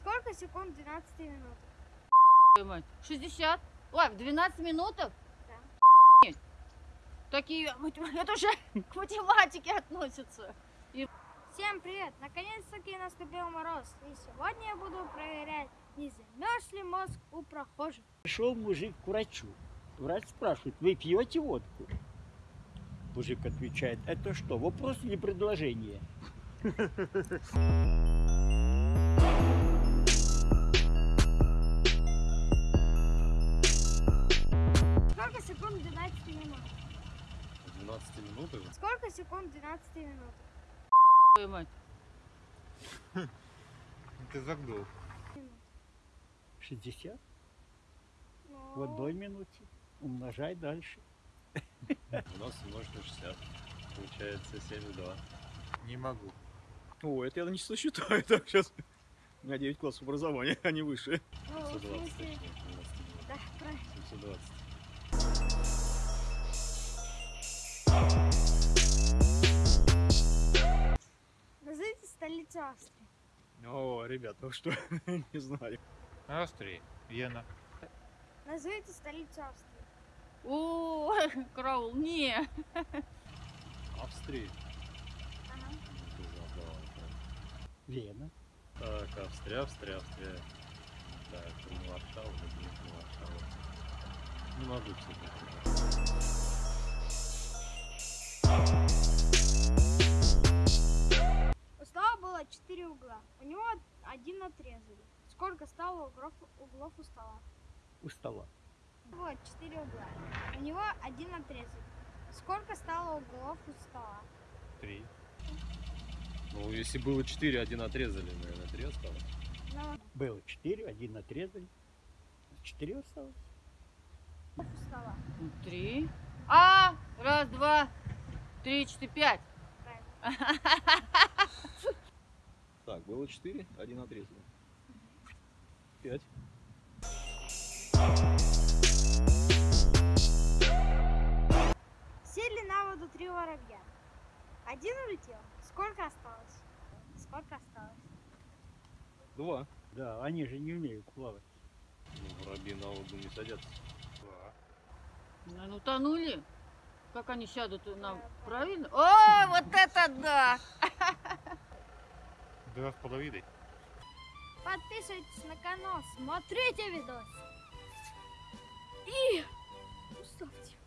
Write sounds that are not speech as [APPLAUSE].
Сколько секунд 12 минут? Твою мать. 60? Ой, в 12 минутах? Да. Нет. Такие, это уже [LAUGHS] к математике относится. Всем привет! Наконец-таки наступил мороз. И сегодня я буду проверять, не замерз ли мозг у прохожих. Пришел мужик к врачу. Врач спрашивает, вы пьете водку? Мужик отвечает, это что, вопрос или предложение? [LAUGHS] Сколько секунд 12 минут? 12 минутах? Сколько секунд 12 минут? Твою мать. Ты загнул. 60 Ну, в одной минуте. Умножай дальше. 12 умножить на 60. Получается 7,2. Не могу. О, это я на число считаю, [LAUGHS] так, сейчас. У меня 9 классов образования, а не выше. ну, в 720 смысле, точнее. 12 минут. да, правильно. 720. Австрии. О, ребят, ну что, [LAUGHS] не знаю. Австрии, Вена. Назовите столицу Австрии. О, [LAUGHS] караул, не. Австрии. Ага. Вена. Так, Австрия, Австрия, Австрия. Так, не Варшава, не не Варшава. Не могу, кстати. У него один отрезали. Сколько стало углов, углов у стола? У стола. Вот, 4 угла. У него один отрезали. Сколько стало углов у стола? Три. Ну, если было 4, один отрезали, наверное, 3 осталось. Ну, Было 4, один отрезали. 4 осталось. у стола. Три. А, раз, два, три, четыре, пять. Правильно. [LAUGHS] Так, было 4, один отрезали. 5. Сели на воду три воробья. Один улетел. Сколько осталось? Сколько осталось? 2. Да, они же не умеют плавать. Ну, воробьи на воду не садятся. Ну, утонули. Как они сядут нам? Правильно? О, вот это да! [LAUGHS] Два с половиной. Подписывайтесь на канал, смотрите видос. И ставьте